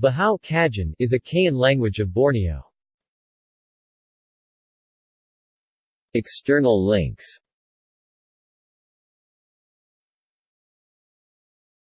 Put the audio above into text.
Bahau Kajan is a Kayan language of Borneo. External links